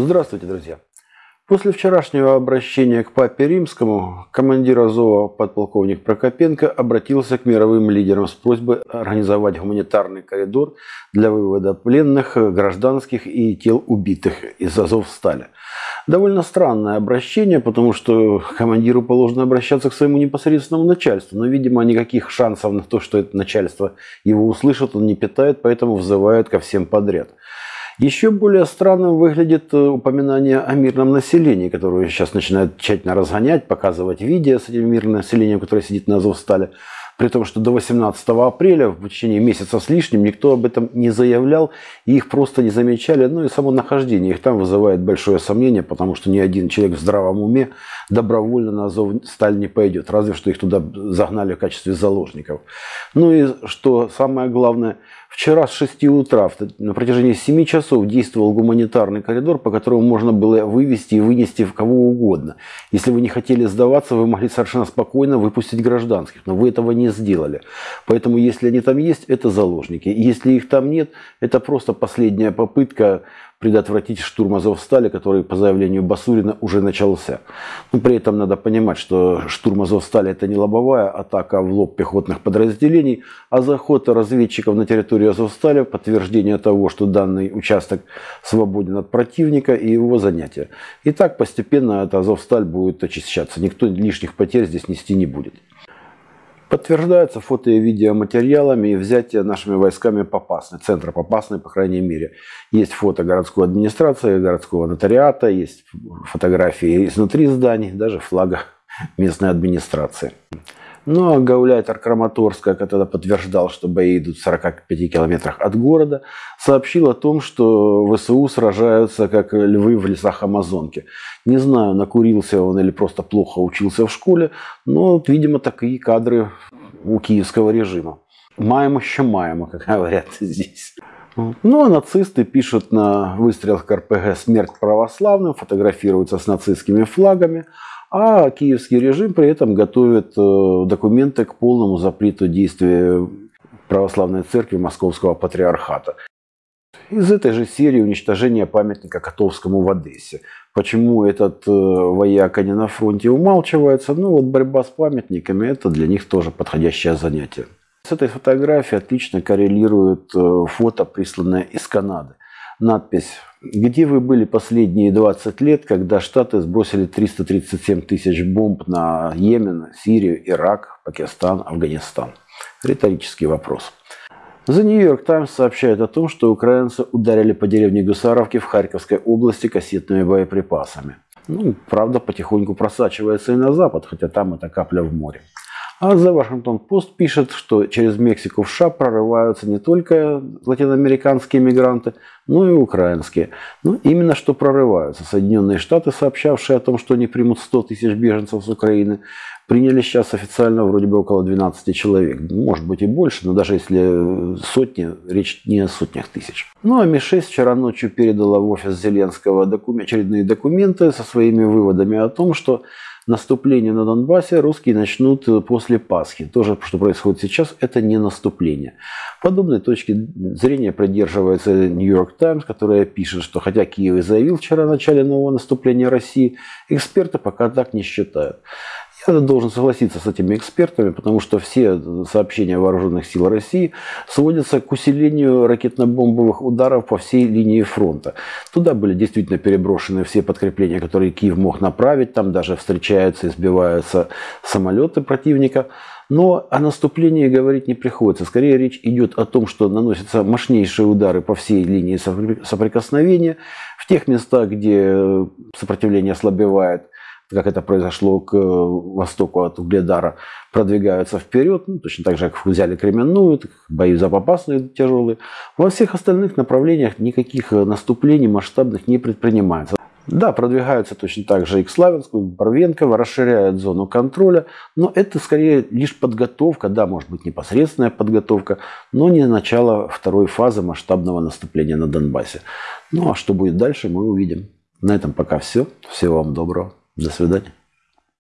Здравствуйте, друзья! После вчерашнего обращения к папе римскому командир Азова подполковник Прокопенко обратился к мировым лидерам с просьбой организовать гуманитарный коридор для вывода пленных, гражданских и тел убитых из Азовстали. Довольно странное обращение, потому что командиру положено обращаться к своему непосредственному начальству, но, видимо, никаких шансов на то, что это начальство его услышит, он не питает, поэтому взывает ко всем подряд. Еще более странным выглядит э, упоминание о мирном населении, которое сейчас начинают тщательно разгонять, показывать видео с этим мирным населением, которое сидит на Азовстале. При том, что до 18 апреля, в течение месяца с лишним, никто об этом не заявлял, и их просто не замечали. Ну и само нахождение их там вызывает большое сомнение, потому что ни один человек в здравом уме добровольно на Азовсталь не пойдет, разве что их туда загнали в качестве заложников. Ну и что самое главное – Вчера с 6 утра на протяжении 7 часов действовал гуманитарный коридор, по которому можно было вывести и вынести в кого угодно. Если вы не хотели сдаваться, вы могли совершенно спокойно выпустить гражданских, но вы этого не сделали. Поэтому если они там есть, это заложники. Если их там нет, это просто последняя попытка предотвратить штурм Азовстали, который по заявлению Басурина уже начался. Но при этом надо понимать, что штурм Азовстали это не лобовая атака в лоб пехотных подразделений, а заход разведчиков на территорию Азовстали, подтверждение того, что данный участок свободен от противника и его занятия. И так постепенно эта Азовсталь будет очищаться. Никто лишних потерь здесь нести не будет. Подтверждается фото и видеоматериалами и взятие нашими войсками Попасной, центра Попасной, по крайней мере. Есть фото городской администрации, городского нотариата, есть фотографии изнутри зданий, даже флага местной администрации. Ну а гауляйтер Краматорска, когда подтверждал, что бои идут в 45 километрах от города, сообщил о том, что ВСУ сражаются как львы в лесах Амазонки. Не знаю, накурился он или просто плохо учился в школе, но, видимо, такие кадры у киевского режима. Маем еще маем, как говорят здесь. Ну, а нацисты пишут на выстрелах РПГ «Смерть православным», фотографируются с нацистскими флагами – а киевский режим при этом готовит э, документы к полному запрету действия православной церкви Московского патриархата. Из этой же серии уничтожение памятника Котовскому в Одессе. Почему этот э, вояка не на фронте умалчивается? Ну вот борьба с памятниками это для них тоже подходящее занятие. С этой фотографией отлично коррелирует э, фото, присланное из Канады. Надпись где вы были последние 20 лет, когда Штаты сбросили 337 тысяч бомб на Йемен, Сирию, Ирак, Пакистан, Афганистан? Риторический вопрос. The New York Times сообщает о том, что украинцы ударили по деревне Гусаровки в Харьковской области кассетными боеприпасами. Ну, правда, потихоньку просачивается и на запад, хотя там это капля в море. А The Washington Post пишет, что через Мексику в США прорываются не только латиноамериканские мигранты, но и украинские. Ну, именно что прорываются. Соединенные Штаты, сообщавшие о том, что они примут 100 тысяч беженцев с Украины, приняли сейчас официально вроде бы около 12 человек. Может быть и больше, но даже если сотни, речь не о сотнях тысяч. Ну а Ми-6 вчера ночью передала в офис Зеленского докум... очередные документы со своими выводами о том, что наступление на Донбассе русские начнут э, после Пасхи. То же, что происходит сейчас, это не наступление. Подобной точки зрения придерживается Нью-Йорк Таймс, которая пишет, что хотя Киев и заявил вчера о начале нового наступления России, эксперты пока так не считают. Я должен согласиться с этими экспертами, потому что все сообщения вооруженных сил России сводятся к усилению ракетно-бомбовых ударов по всей линии фронта. Туда были действительно переброшены все подкрепления, которые Киев мог направить. Там даже встречаются и сбиваются самолеты противника. Но о наступлении говорить не приходится. Скорее речь идет о том, что наносятся мощнейшие удары по всей линии соприкосновения. В тех местах, где сопротивление ослабевает, как это произошло к э, востоку от Угледара, продвигаются вперед, ну, точно так же, как взяли Кременную, бои запопасные тяжелые. Во всех остальных направлениях никаких э, наступлений масштабных не предпринимается. Да, продвигаются точно так же и к Славянску, и к Барвенково, расширяют зону контроля, но это скорее лишь подготовка, да, может быть непосредственная подготовка, но не начало второй фазы масштабного наступления на Донбассе. Ну а что будет дальше, мы увидим. На этом пока все. Всего вам доброго. До свидания.